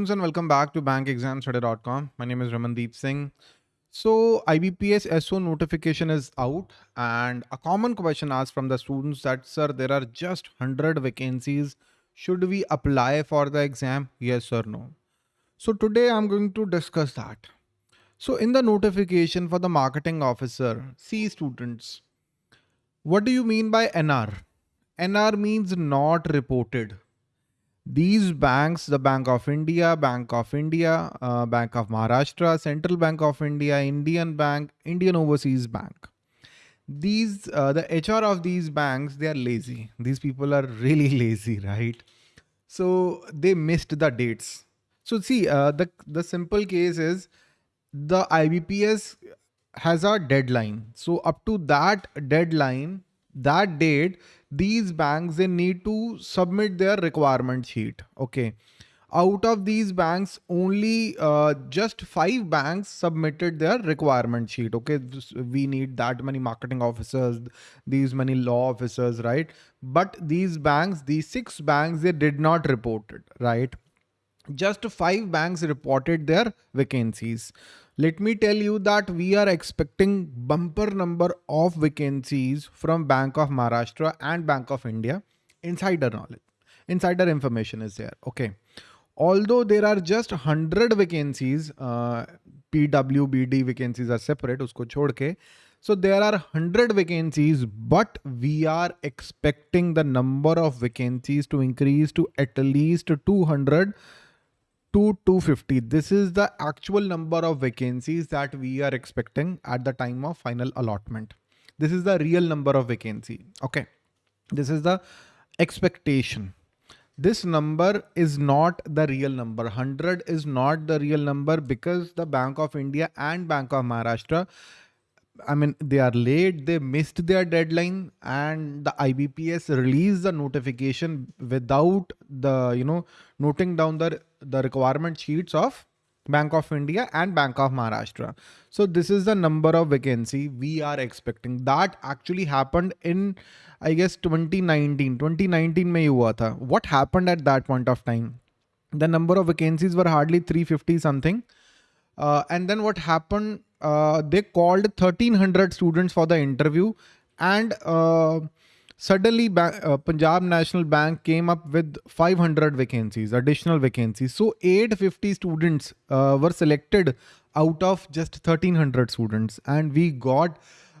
students and welcome back to bankexamstudy.com. My name is Ramandeep Singh. So IBPS SO notification is out and a common question asked from the students that sir there are just 100 vacancies. Should we apply for the exam? Yes or no? So today I'm going to discuss that. So in the notification for the marketing officer, see students, what do you mean by NR? NR means not reported these banks, the Bank of India, Bank of India, uh, Bank of Maharashtra, Central Bank of India, Indian Bank, Indian Overseas Bank. These, uh, the HR of these banks, they are lazy. These people are really lazy, right? So they missed the dates. So see, uh, the, the simple case is the IBPS has a deadline. So up to that deadline, that date, these banks, they need to submit their requirement sheet. Okay. Out of these banks, only uh, just five banks submitted their requirement sheet. Okay. We need that many marketing officers, these many law officers, right? But these banks, these six banks, they did not report it, right? Just five banks reported their vacancies let me tell you that we are expecting bumper number of vacancies from Bank of Maharashtra and Bank of India. Insider knowledge, insider information is there. Okay. Although there are just 100 vacancies, uh, PWBD vacancies are separate, usko chhod ke. So there are 100 vacancies, but we are expecting the number of vacancies to increase to at least 200 to 250. This is the actual number of vacancies that we are expecting at the time of final allotment. This is the real number of vacancy. Okay. This is the expectation. This number is not the real number. 100 is not the real number because the Bank of India and Bank of Maharashtra I mean, they are late, they missed their deadline and the IBPS released the notification without the, you know, noting down the, the requirement sheets of Bank of India and Bank of Maharashtra. So this is the number of vacancy we are expecting. That actually happened in, I guess, 2019. 2019 mein hua tha. What happened at that point of time? The number of vacancies were hardly 350 something. Uh, and then what happened uh, they called 1300 students for the interview and uh, suddenly uh, Punjab National Bank came up with 500 vacancies, additional vacancies. So 850 students uh, were selected out of just 1300 students and we got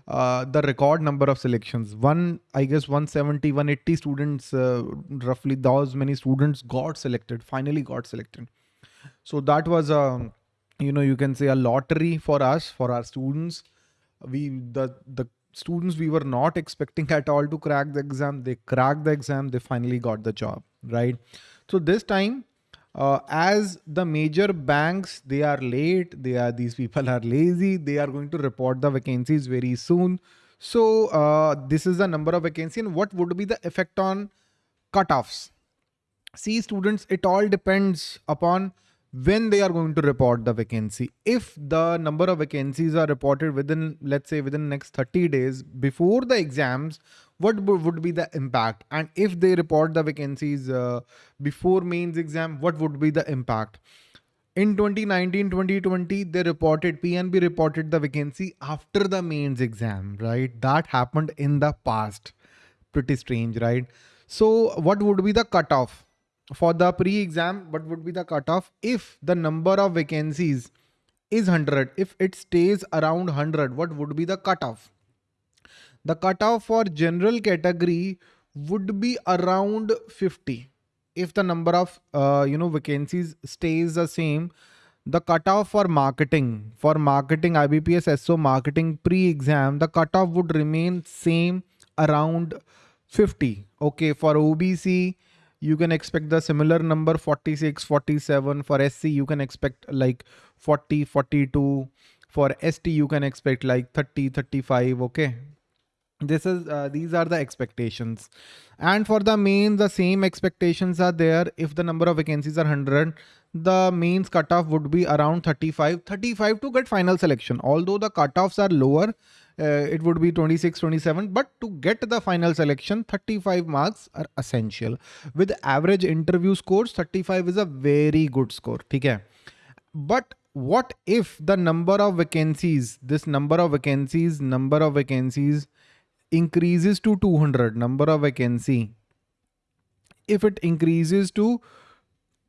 uh, the record number of selections. One, I guess 170, 180 students, roughly those many students got selected, finally got selected. So that was a um, you know you can say a lottery for us for our students. We the the students we were not expecting at all to crack the exam. They cracked the exam. They finally got the job right? So this time uh, as the major banks they are late. They are these people are lazy. They are going to report the vacancies very soon. So uh, this is the number of vacancy and what would be the effect on cutoffs? See students it all depends upon when they are going to report the vacancy. If the number of vacancies are reported within, let's say within next 30 days before the exams, what would be the impact? And if they report the vacancies uh, before mains exam, what would be the impact? In 2019-2020, they reported, PNB reported the vacancy after the mains exam, right? That happened in the past. Pretty strange, right? So what would be the cutoff? For the pre-exam, what would be the cutoff if the number of vacancies is 100? If it stays around 100, what would be the cutoff? The cutoff for general category would be around 50. If the number of, uh, you know, vacancies stays the same, the cutoff for marketing, for marketing IBPS SO marketing pre-exam, the cutoff would remain same around 50. Okay, for OBC, you can expect the similar number 46 47 for sc you can expect like 40 42 for st you can expect like 30 35 okay? This is uh, these are the expectations. And for the main the same expectations are there. If the number of vacancies are 100 the mains cutoff would be around 35 35 to get final selection. Although the cutoffs are lower Uh, it would be 26 27 but to get the final selection 35 marks are essential. With average interview scores 35 is a very good score okay but what if the number of vacancies this number of vacancies number of vacancies increases to 200 number of vacancy? If it increases to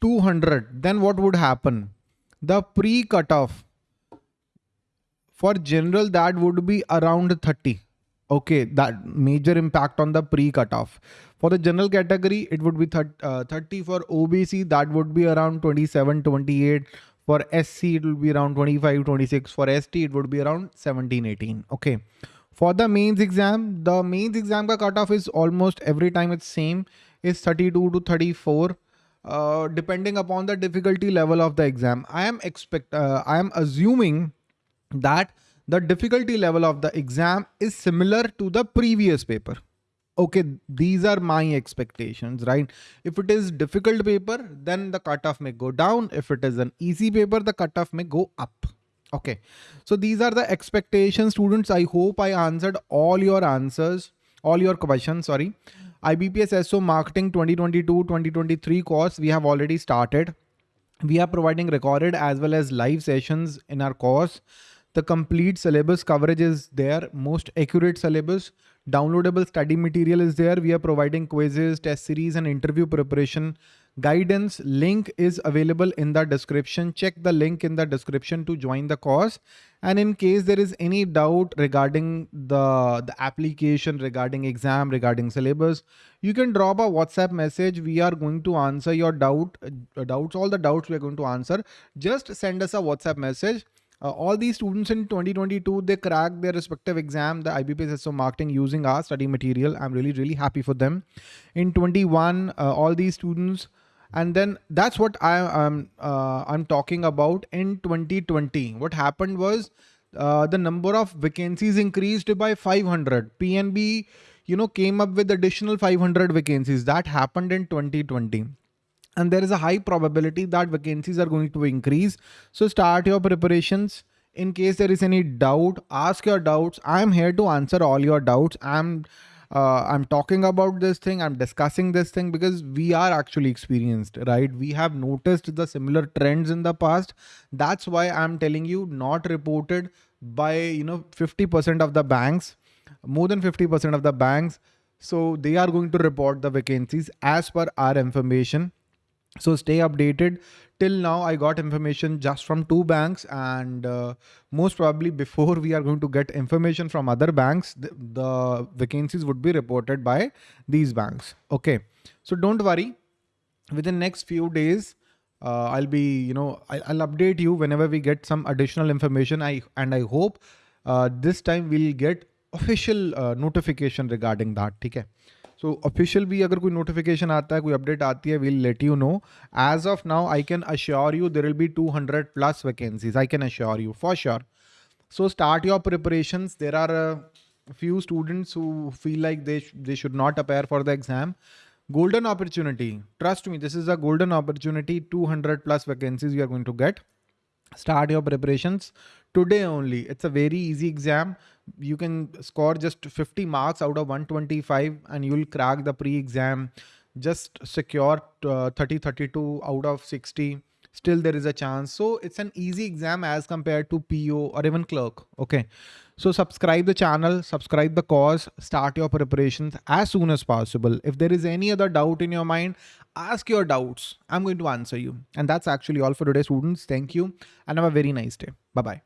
200 then what would happen? The pre cutoff for general that would be around 30 okay that major impact on the pre cutoff. For the general category it would be 30, uh, 30 for obc that would be around 27 28 for sc it will be around 25 26 for st it would be around 17 18 okay. For the mains exam, the mains exam ka cutoff is almost every time it's same is 32 to 34. Uh, depending upon the difficulty level of the exam. I am expect uh, I am assuming that the difficulty level of the exam is similar to the previous paper. Okay, these are my expectations, right? If it is difficult paper, then the cutoff may go down. If it is an easy paper, the cutoff may go up. Okay, so these are the expectations students. I hope I answered all your answers, all your questions, sorry. IBPS SO Marketing 2022-2023 course, we have already started. We are providing recorded as well as live sessions in our course. The complete syllabus coverage is there, most accurate syllabus. Downloadable study material is there. We are providing quizzes, test series and interview preparation guidance link is available in the description. Check the link in the description to join the course. And in case there is any doubt regarding the, the application, regarding exam, regarding syllabus, you can drop a WhatsApp message. We are going to answer your doubt, uh, doubts, all the doubts we are going to answer. Just send us a WhatsApp message. Uh, all these students in 2022, they cracked their respective exam, the IBPS SO marketing using our study material. I'm really, really happy for them. In 21, uh, all these students, and then that's what I am uh, I'm talking about in 2020. What happened was uh, the number of vacancies increased by 500. PNB, you know, came up with additional 500 vacancies. That happened in 2020 and there is a high probability that vacancies are going to increase. So start your preparations. In case there is any doubt, ask your doubts. I'm here to answer all your doubts. I'm uh, I'm talking about this thing, I'm discussing this thing because we are actually experienced, right? We have noticed the similar trends in the past. That's why I'm telling you not reported by, you know, 50% of the banks, more than 50% of the banks. So they are going to report the vacancies as per our information. So stay updated till now I got information just from two banks and uh, most probably before we are going to get information from other banks, the, the vacancies would be reported by these banks. Okay. So don't worry within next few days, uh, I'll be, you know, I, will update you whenever we get some additional information. I And I hope uh, this time we'll get official uh, notification regarding that. Okay. So official भी अगर कोई notification आता है, कोई update आती है will let you know as of now I can assure you there will be 200 plus vacancies I can assure you for sure so start your preparation there are few students who feel like they they should not appear for the exam golden opportunity trust me this is a golden opportunity 200 plus vacancies you are going to get start your preparations today only. It's a very easy exam. You can score just 50 marks out of 125 and you'll crack the pre-exam. Just secure uh, 30 32 out of 60 still there is a chance. So it's an easy exam as compared to po or even clerk. Okay. So subscribe the channel subscribe the course start your preparations as soon as possible. If there is any other doubt in your mind ask your doubts. I'm going to answer you. And that's actually all for today students. Thank you and have a very nice day. Bye bye